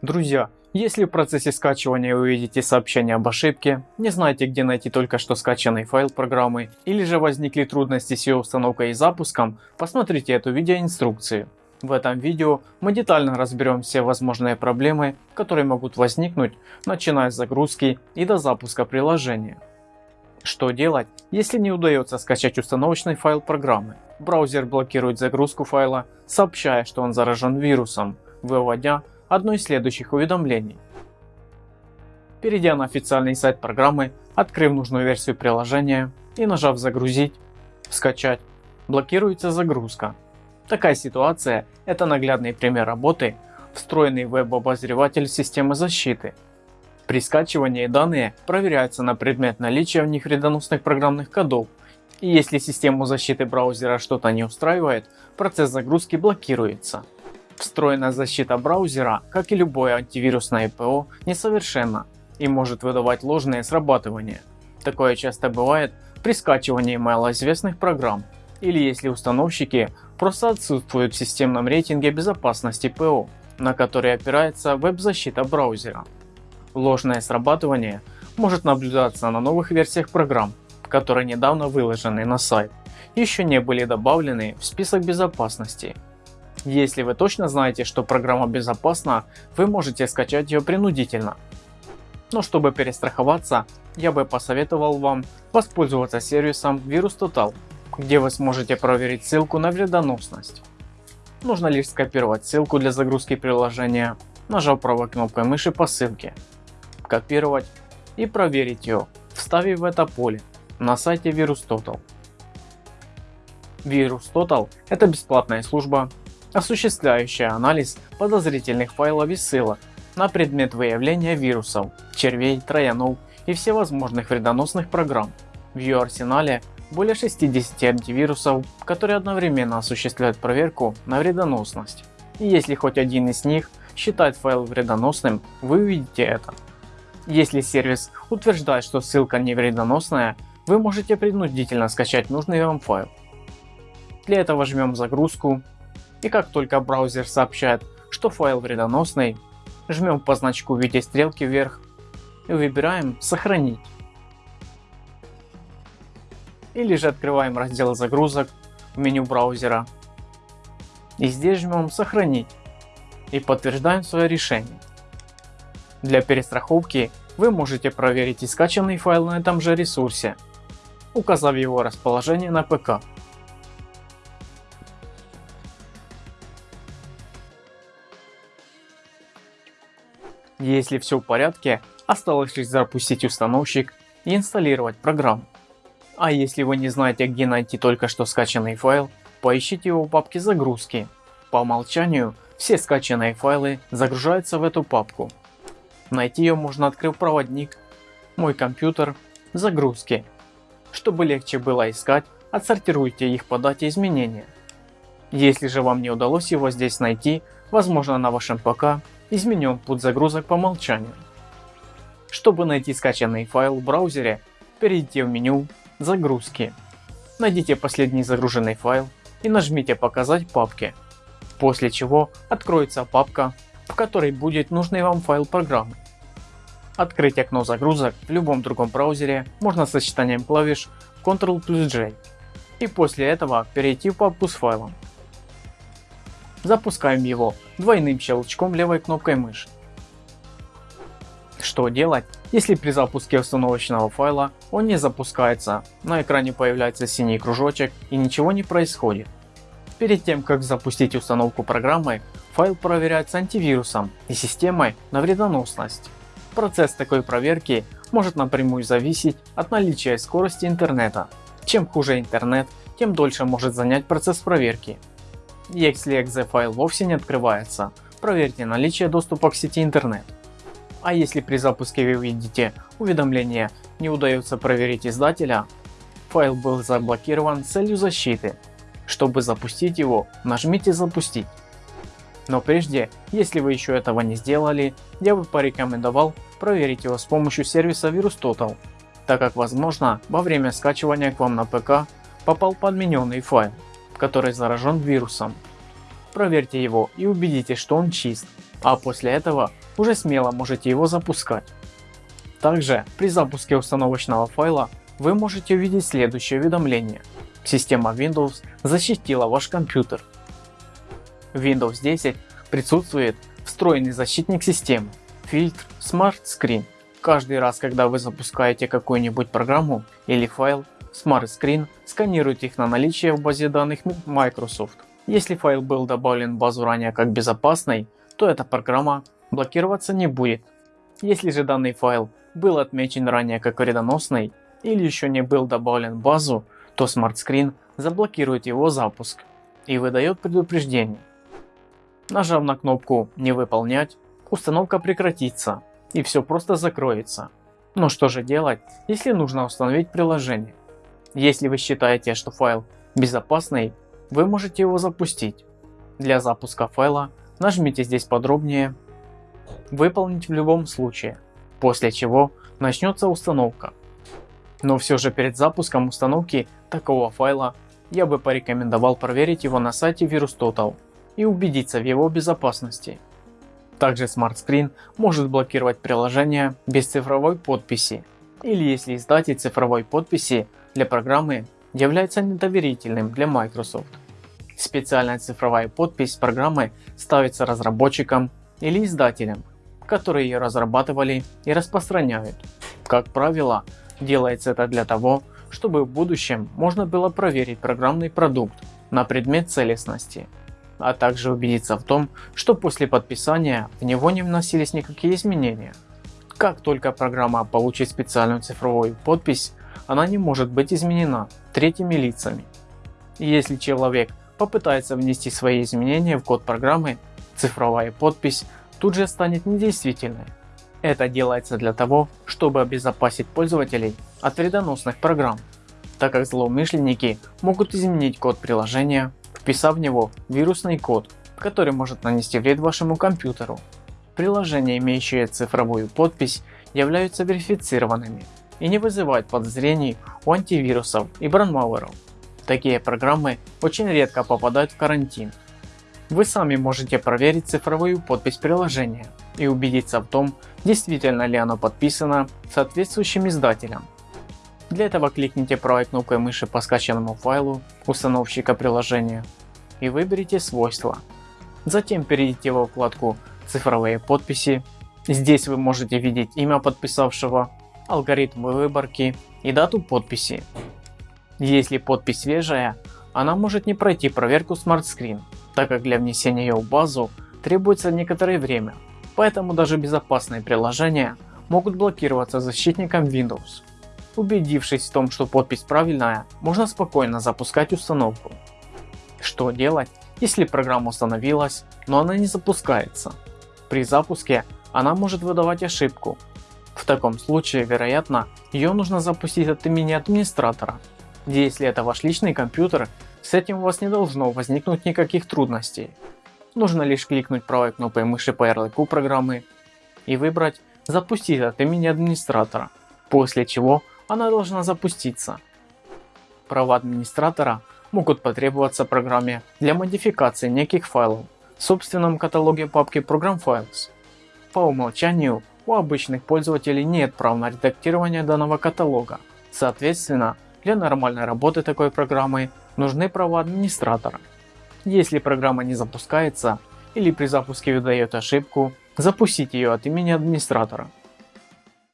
Друзья, если в процессе скачивания вы увидите сообщение об ошибке, не знаете где найти только что скачанный файл программы или же возникли трудности с ее установкой и запуском, посмотрите эту видеоинструкцию. В этом видео мы детально разберем все возможные проблемы, которые могут возникнуть, начиная с загрузки и до запуска приложения. Что делать, если не удается скачать установочный файл программы? Браузер блокирует загрузку файла, сообщая, что он заражен вирусом, выводя одно из следующих уведомлений. Перейдя на официальный сайт программы, открыв нужную версию приложения и нажав загрузить, скачать, блокируется загрузка. Такая ситуация – это наглядный пример работы, встроенный веб-обозреватель системы защиты. При скачивании данные проверяются на предмет наличия в них вредоносных программных кодов, и если систему защиты браузера что-то не устраивает, процесс загрузки блокируется. Встроенная защита браузера, как и любое антивирусное ПО, несовершенна и может выдавать ложные срабатывания. Такое часто бывает при скачивании малоизвестных программ или если установщики просто отсутствуют в системном рейтинге безопасности ПО, на который опирается веб-защита браузера. Ложное срабатывание может наблюдаться на новых версиях программ, которые недавно выложены на сайт, еще не были добавлены в список безопасности если вы точно знаете, что программа безопасна, вы можете скачать ее принудительно. Но чтобы перестраховаться, я бы посоветовал вам воспользоваться сервисом VirusTotal, где вы сможете проверить ссылку на вредоносность. Нужно лишь скопировать ссылку для загрузки приложения, нажав правой кнопкой мыши по ссылке, копировать и проверить ее, вставив в это поле на сайте VirusTotal. VirusTotal – это бесплатная служба, осуществляющая анализ подозрительных файлов и ссылок на предмет выявления вирусов, червей, троянов и всевозможных вредоносных программ. В ее арсенале более 60 антивирусов, которые одновременно осуществляют проверку на вредоносность. И если хоть один из них считает файл вредоносным, вы увидите это. Если сервис утверждает, что ссылка не вредоносная, вы можете принудительно скачать нужный вам файл. Для этого жмем загрузку и как только браузер сообщает, что файл вредоносный, жмем по значку в виде стрелки вверх и выбираем сохранить. Или же открываем раздел загрузок в меню браузера и здесь жмем сохранить и подтверждаем свое решение. Для перестраховки вы можете проверить и скачанный файл на этом же ресурсе, указав его расположение на ПК. Если все в порядке, осталось лишь запустить установщик и инсталлировать программу. А если вы не знаете где найти только что скачанный файл, поищите его в папке загрузки. По умолчанию все скачанные файлы загружаются в эту папку. Найти ее можно открыв проводник «Мой компьютер», «Загрузки». Чтобы легче было искать, отсортируйте их по дате изменения. Если же вам не удалось его здесь найти, возможно на вашем ПК изменен путь загрузок по умолчанию. Чтобы найти скачанный файл в браузере, перейдите в меню «Загрузки». Найдите последний загруженный файл и нажмите «Показать папки», после чего откроется папка, в которой будет нужный вам файл программы. Открыть окно загрузок в любом другом браузере можно сочетанием клавиш Ctrl плюс J и после этого перейти в папку с файлом. Запускаем его двойным щелчком левой кнопкой мыши. Что делать, если при запуске установочного файла он не запускается, на экране появляется синий кружочек и ничего не происходит. Перед тем как запустить установку программы, файл проверяется антивирусом и системой на вредоносность. Процесс такой проверки может напрямую зависеть от наличия скорости интернета. Чем хуже интернет, тем дольше может занять процесс проверки. Если .exe файл вовсе не открывается, проверьте наличие доступа к сети интернет. А если при запуске вы видите уведомление не удается проверить издателя, файл был заблокирован с целью защиты. Чтобы запустить его, нажмите запустить. Но прежде, если вы еще этого не сделали, я бы порекомендовал проверить его с помощью сервиса VirusTotal, так как возможно во время скачивания к вам на ПК попал подмененный файл который заражен вирусом. Проверьте его и убедитесь, что он чист, а после этого уже смело можете его запускать. Также при запуске установочного файла вы можете увидеть следующее уведомление. Система Windows защитила ваш компьютер. В Windows 10 присутствует встроенный защитник системы, фильтр Smart Screen. Каждый раз, когда вы запускаете какую-нибудь программу или файл, Smart Screen сканирует их на наличие в базе данных Microsoft. Если файл был добавлен в базу ранее как безопасный, то эта программа блокироваться не будет. Если же данный файл был отмечен ранее как вредоносный или еще не был добавлен в базу, то Smart Screen заблокирует его запуск и выдает предупреждение. Нажав на кнопку «Не выполнять», установка прекратится и все просто закроется. Но что же делать, если нужно установить приложение? Если вы считаете, что файл безопасный, вы можете его запустить. Для запуска файла нажмите здесь подробнее «Выполнить в любом случае», после чего начнется установка. Но все же перед запуском установки такого файла я бы порекомендовал проверить его на сайте VirusTotal и убедиться в его безопасности. Также Smart Screen может блокировать приложения без цифровой подписи или если издатель цифровой подписи для программы является недоверительным для Microsoft. Специальная цифровая подпись программы ставится разработчикам или издателям, которые ее разрабатывали и распространяют. Как правило, делается это для того, чтобы в будущем можно было проверить программный продукт на предмет целостности, а также убедиться в том, что после подписания в него не вносились никакие изменения. Как только программа получит специальную цифровую подпись, она не может быть изменена третьими лицами. Если человек попытается внести свои изменения в код программы, цифровая подпись тут же станет недействительной. Это делается для того, чтобы обезопасить пользователей от вредоносных программ, так как злоумышленники могут изменить код приложения, вписав в него вирусный код, который может нанести вред вашему компьютеру. Приложения, имеющие цифровую подпись, являются верифицированными и не вызывают подозрений у антивирусов и брандмауэров. Такие программы очень редко попадают в карантин. Вы сами можете проверить цифровую подпись приложения и убедиться в том, действительно ли оно подписано соответствующим издателем. Для этого кликните правой кнопкой мыши по скачанному файлу установщика приложения и выберите свойства. Затем перейдите во вкладку цифровые подписи. Здесь вы можете видеть имя подписавшего, алгоритм выборки и дату подписи. Если подпись свежая, она может не пройти проверку Smart Screen, так как для внесения ее в базу требуется некоторое время, поэтому даже безопасные приложения могут блокироваться защитником Windows. Убедившись в том, что подпись правильная, можно спокойно запускать установку. Что делать, если программа установилась, но она не запускается? При запуске она может выдавать ошибку. В таком случае, вероятно, ее нужно запустить от имени администратора. Если это ваш личный компьютер, с этим у вас не должно возникнуть никаких трудностей. Нужно лишь кликнуть правой кнопкой мыши по ярлыку программы и выбрать «Запустить от имени администратора», после чего она должна запуститься. Права администратора могут потребоваться программе для модификации неких файлов в собственном каталоге папки Program Files. По умолчанию у обычных пользователей нет прав на редактирование данного каталога. Соответственно, для нормальной работы такой программы нужны права администратора. Если программа не запускается или при запуске выдает ошибку, запустите ее от имени администратора.